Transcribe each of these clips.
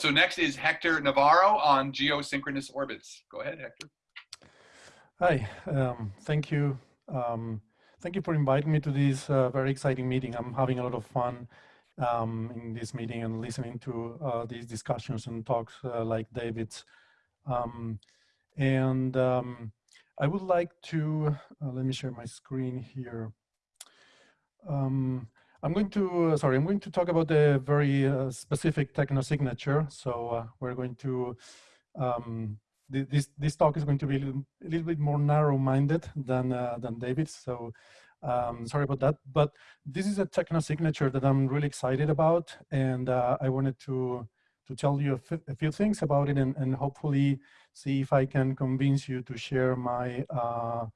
so next is Hector Navarro on geosynchronous orbits. Go ahead, Hector. Hi, um, thank you. Um, thank you for inviting me to this uh, very exciting meeting. I'm having a lot of fun um, in this meeting and listening to uh, these discussions and talks uh, like David's. Um, and um, I would like to, uh, let me share my screen here. Um, I'm going to, uh, sorry, I'm going to talk about a very uh, specific techno-signature. So uh, we're going to, um, th this, this talk is going to be a little, a little bit more narrow-minded than, uh, than David's. So um, sorry about that. But this is a techno-signature that I'm really excited about. And uh, I wanted to, to tell you a, few things about it and, and hopefully see if I can convince you to share my, uh,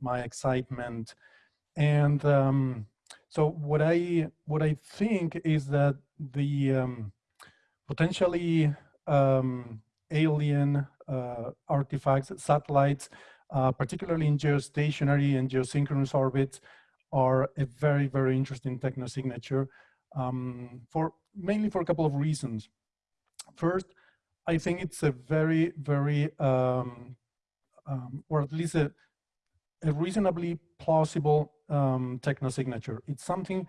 my excitement. And um, so what I what I think is that the um, potentially um, alien uh, artifacts, satellites, uh, particularly in geostationary and geosynchronous orbits, are a very very interesting technosignature um, for mainly for a couple of reasons. First, I think it's a very very um, um, or at least a, a reasonably plausible um, techno-signature. It's something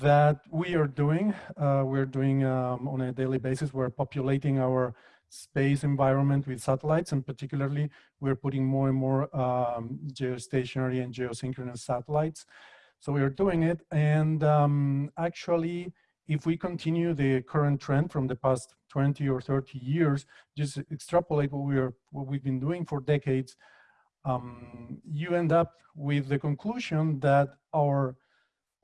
that we are doing. Uh, we're doing um, on a daily basis. We're populating our space environment with satellites, and particularly we're putting more and more um, geostationary and geosynchronous satellites. So we are doing it, and um, actually, if we continue the current trend from the past 20 or 30 years, just extrapolate what we are what we've been doing for decades, um, you end up with the conclusion that our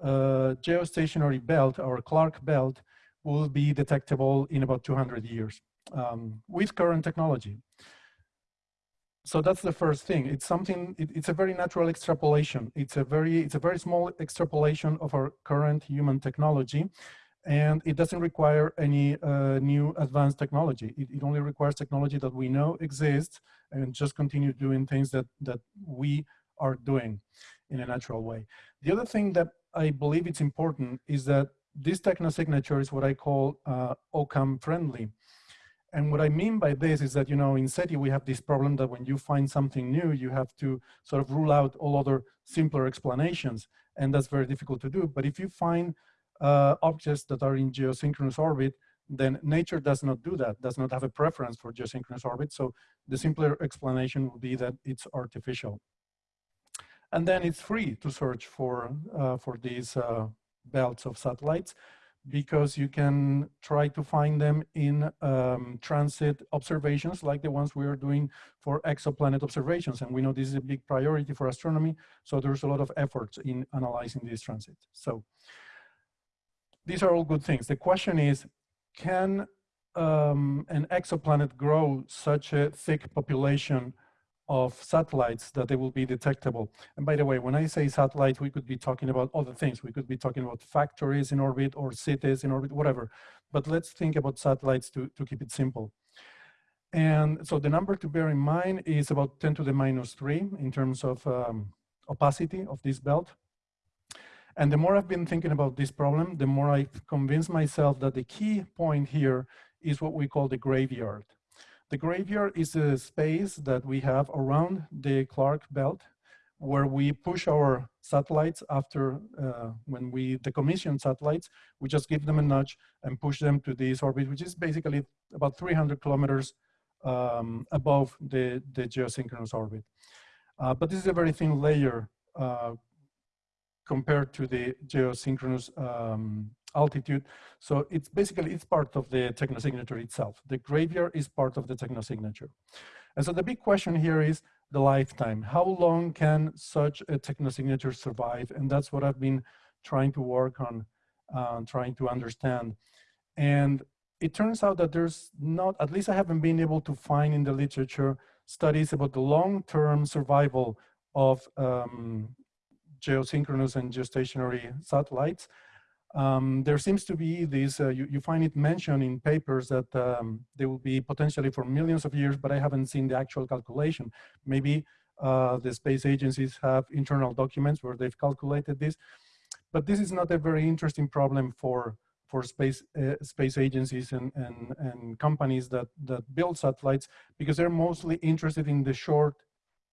uh, geostationary belt, our Clarke belt, will be detectable in about 200 years um, with current technology. So that's the first thing. It's something, it, it's a very natural extrapolation. It's a very, it's a very small extrapolation of our current human technology and it doesn't require any uh, new advanced technology. It, it, only requires technology that we know exists and just continue doing things that, that we are doing in a natural way. The other thing that I believe it's important is that this techno-signature is what I call uh, Occam friendly. And what I mean by this is that, you know, in SETI, we have this problem that when you find something new, you have to sort of rule out all other simpler explanations. And that's very difficult to do. But if you find uh, objects that are in geosynchronous orbit, then nature does not do that, does not have a preference for geosynchronous orbit. So the simpler explanation would be that it's artificial. And then it's free to search for, uh, for these uh, belts of satellites because you can try to find them in um, transit observations like the ones we are doing for exoplanet observations. And we know this is a big priority for astronomy. So there's a lot of efforts in analyzing these transits. So these are all good things. The question is, can um, an exoplanet grow such a thick population of satellites that they will be detectable. And by the way, when I say satellite, we could be talking about other things. We could be talking about factories in orbit or cities in orbit, whatever. But let's think about satellites to, to keep it simple. And so the number to bear in mind is about 10 to the minus three in terms of um, opacity of this belt. And the more I've been thinking about this problem, the more I've convinced myself that the key point here is what we call the graveyard. The graveyard is a space that we have around the Clarke belt where we push our satellites after uh, when we decommission satellites, we just give them a nudge and push them to this orbit, which is basically about 300 kilometers um, above the, the geosynchronous orbit. Uh, but this is a very thin layer uh, compared to the geosynchronous um, altitude. So it's basically, it's part of the technosignature itself. The graveyard is part of the technosignature. And so the big question here is the lifetime. How long can such a technosignature survive? And that's what I've been trying to work on, uh, trying to understand. And it turns out that there's not, at least I haven't been able to find in the literature studies about the long-term survival of um, geosynchronous and geostationary satellites. Um, there seems to be this, uh, you, you, find it mentioned in papers that um, they will be potentially for millions of years, but I haven't seen the actual calculation. Maybe uh, the space agencies have internal documents where they've calculated this, but this is not a very interesting problem for, for space uh, space agencies and, and, and companies that, that build satellites because they're mostly interested in the short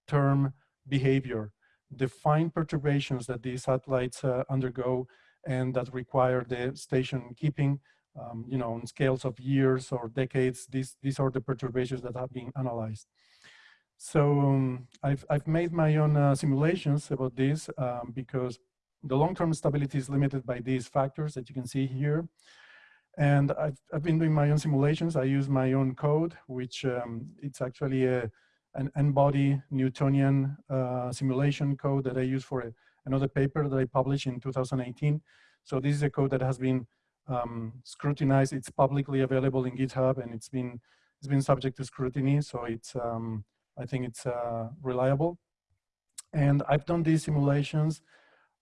term behavior, the fine perturbations that these satellites uh, undergo and that require the station keeping, um, you know, on scales of years or decades. These, these are the perturbations that have been analyzed. So um, I've, I've made my own uh, simulations about this um, because the long-term stability is limited by these factors that you can see here. And I've, I've been doing my own simulations. I use my own code, which um, it's actually a, an n-body Newtonian uh, simulation code that I use for a, another paper that I published in 2018. So this is a code that has been um, scrutinized. It's publicly available in GitHub and it's been it's been subject to scrutiny. So it's um, I think it's uh, reliable. And I've done these simulations.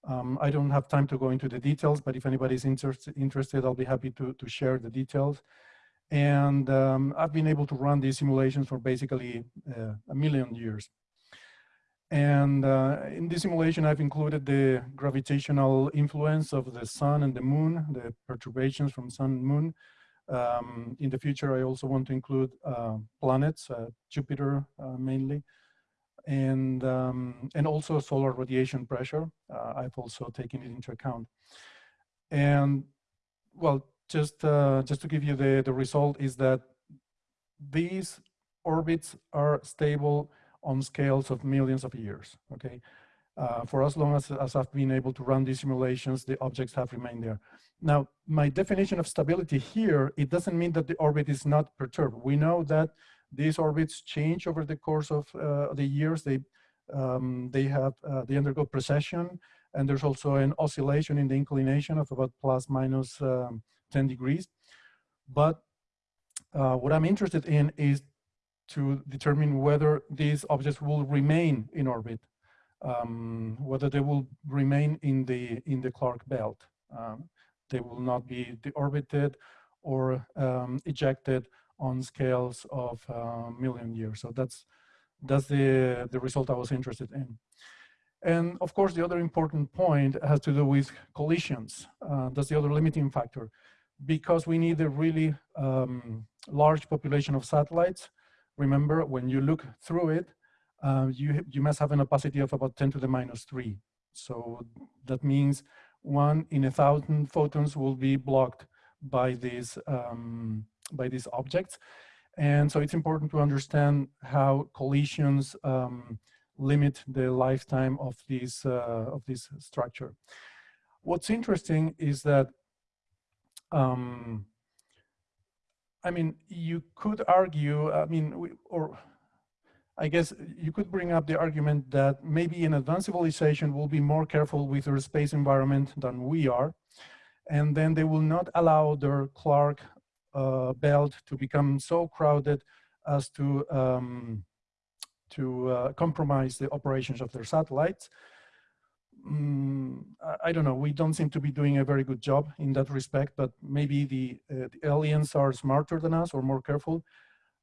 Um, I don't have time to go into the details, but if anybody's inter interested, I'll be happy to, to share the details. And um, I've been able to run these simulations for basically uh, a million years. And uh, in this simulation, I've included the gravitational influence of the sun and the moon, the perturbations from sun and moon, um, in the future, I also want to include uh, planets, uh, Jupiter uh, mainly, and um, and also solar radiation pressure. Uh, I've also taken it into account. And well, just uh, just to give you the the result is that these orbits are stable on scales of millions of years. Okay, uh, for as long as, as I've been able to run these simulations, the objects have remained there. Now, my definition of stability here, it doesn't mean that the orbit is not perturbed. We know that these orbits change over the course of uh, the years. They, um, they, have, uh, they undergo precession, and there's also an oscillation in the inclination of about plus minus um, 10 degrees. But uh, what I'm interested in is to determine whether these objects will remain in orbit um, whether they will remain in the in the Clarke belt. Um, they will not be deorbited or um, ejected on scales of a uh, million years. So that's that's the the result I was interested in. And of course, the other important point has to do with collisions. Uh, that's the other limiting factor. Because we need a really um, large population of satellites, remember, when you look through it, uh, you, you must have an opacity of about 10 to the minus 3. So that means one in a thousand photons will be blocked by these, um, by these objects. And so it's important to understand how collisions um, limit the lifetime of this, uh, of this structure. What's interesting is that, um, I mean, you could argue, I mean, we, or I guess you could bring up the argument that maybe an advanced civilization will be more careful with their space environment than we are, and then they will not allow their Clarke uh, belt to become so crowded as to um, to uh, compromise the operations of their satellites. Mm, I, don't know. We don't seem to be doing a very good job in that respect, but maybe the, uh, the aliens are smarter than us or more careful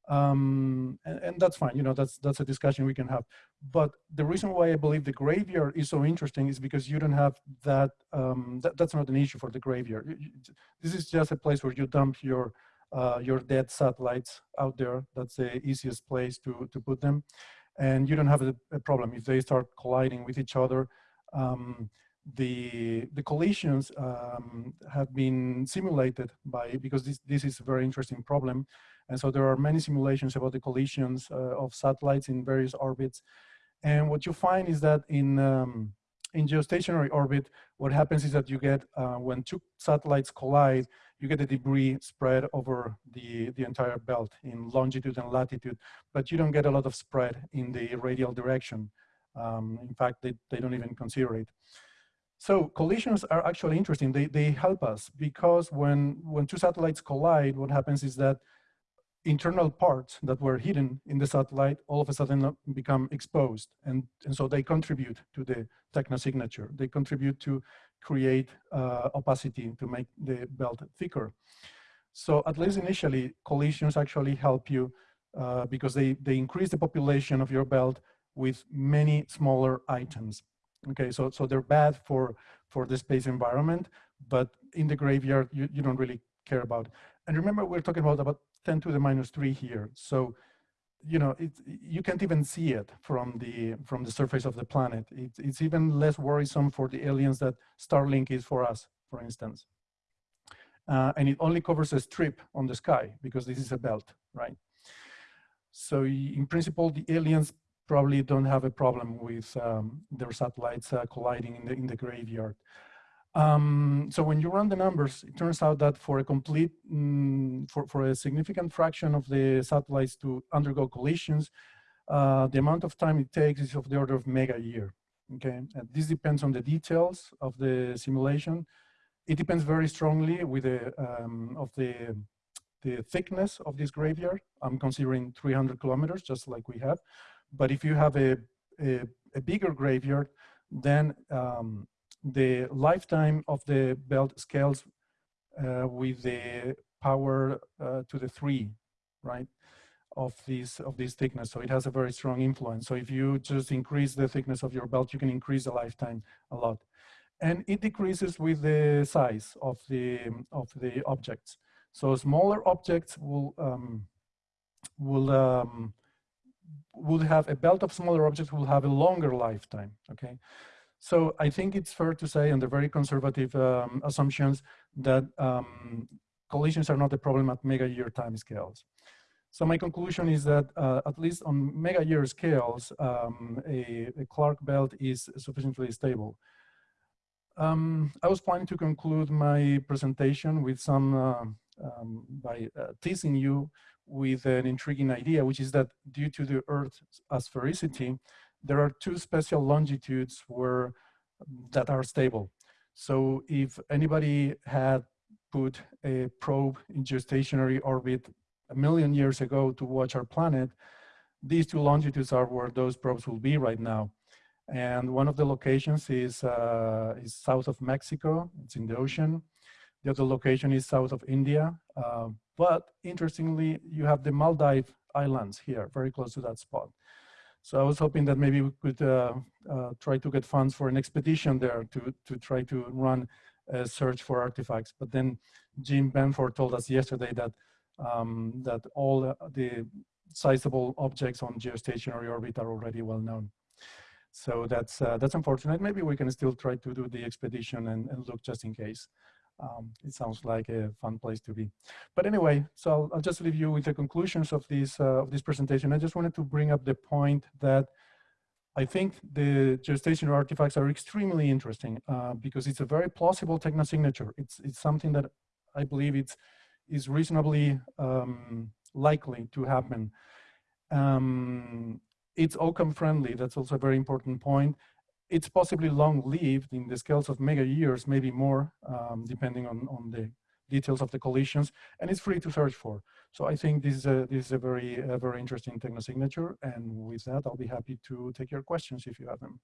um, and, and, that's fine. You know, that's that's a discussion we can have. But the reason why I believe the graveyard is so interesting is because you don't have that. Um, that that's not an issue for the graveyard. This is just a place where you dump your uh, your dead satellites out there. That's the easiest place to to put them, and you don't have a, a problem if they start colliding with each other. Um, the the collisions um, have been simulated by because this this is a very interesting problem and so there are many simulations about the collisions uh, of satellites in various orbits. And what you find is that in, um, in geostationary orbit, what happens is that you get, uh, when two satellites collide, you get the debris spread over the, the entire belt in longitude and latitude, but you don't get a lot of spread in the radial direction. Um, in fact, they, they don't even consider it. So collisions are actually interesting. They, they help us because when, when two satellites collide, what happens is that internal parts that were hidden in the satellite all of a sudden become exposed. And, and so they contribute to the technosignature. They contribute to create uh, opacity to make the belt thicker. So at least initially, collisions actually help you uh, because they, they increase the population of your belt with many smaller items. Okay, so so they're bad for for the space environment, but in the graveyard you, you don't really care about. And remember, we're talking about about 10 to the minus three here. So you know, it, you can't even see it from the from the surface of the planet. It, it's even less worrisome for the aliens that Starlink is for us, for instance. Uh, and it only covers a strip on the sky because this is a belt, right? So in principle, the aliens probably don't have a problem with um, their satellites uh, colliding in the, in the graveyard. Um, so when you run the numbers, it turns out that for a complete, mm, for, for a significant fraction of the satellites to undergo collisions, uh, the amount of time it takes is of the order of mega year. Okay, and this depends on the details of the simulation. It depends very strongly with the um, of the the thickness of this graveyard. I'm considering 300 kilometers, just like we have. But if you have a a, a bigger graveyard, then um, the lifetime of the belt scales uh, with the power uh, to the three, right, of this of this thickness. So it has a very strong influence. So if you just increase the thickness of your belt, you can increase the lifetime a lot, and it decreases with the size of the of the objects. So smaller objects will um, will um, will have a belt of smaller objects will have a longer lifetime. Okay, so I think it's fair to say under very conservative um, assumptions that um, collisions are not a problem at mega year time scales. So my conclusion is that uh, at least on mega year scales, um, a, a, Clarke belt is sufficiently stable. Um, I was planning to conclude my presentation with some, uh, um, by uh, teasing you with an intriguing idea, which is that due to the Earth's sphericity, there are two special longitudes where that are stable. So if anybody had put a probe in geostationary orbit a million years ago to watch our planet, these two longitudes are where those probes will be right now. And one of the locations is, uh, is south of Mexico, it's in the ocean. The other location is south of India. Uh, but interestingly, you have the Maldive Islands here, very close to that spot. So I was hoping that maybe we could uh, uh, try to get funds for an expedition there to, to try to run a search for artifacts. But then Jim Benford told us yesterday that, um, that all the sizable objects on geostationary orbit are already well known. So that's, uh, that's unfortunate. Maybe we can still try to do the expedition and, and look just in case um, it sounds like a fun place to be. But anyway, so I'll, I'll just leave you with the conclusions of this, uh, of this presentation. I just wanted to bring up the point that I think the geostationary artifacts are extremely interesting uh, because it's a very plausible technosignature. It's, it's something that I believe it's, is reasonably um, likely to happen. Um, it's Occam friendly, that's also a very important point it's possibly long-lived in the scales of mega years, maybe more, um, depending on, on the details of the collisions, and it's free to search for. So I think this is a, this is a very, a very interesting technosignature, and with that, I'll be happy to take your questions if you have them.